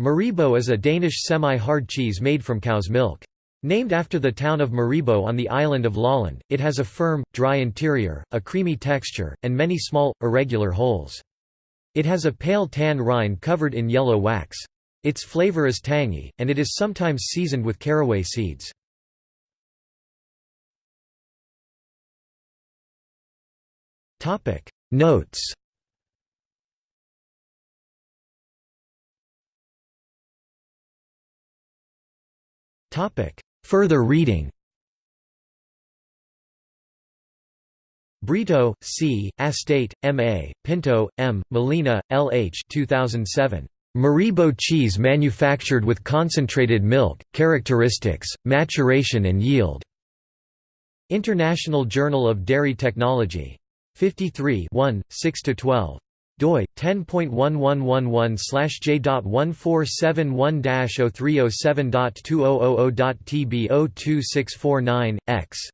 Maribo is a Danish semi-hard cheese made from cow's milk. Named after the town of Maribo on the island of Lolland, it has a firm, dry interior, a creamy texture, and many small, irregular holes. It has a pale tan rind covered in yellow wax. Its flavor is tangy, and it is sometimes seasoned with caraway seeds. Notes Further reading Brito, C., Astete, M. A., Pinto, M., Molina, L. H. 2007. Maribo cheese manufactured with concentrated milk, characteristics, maturation and yield. International Journal of Dairy Technology. 53 6–12 doi 10.1111/j.1471-0307.2000.tb02649 x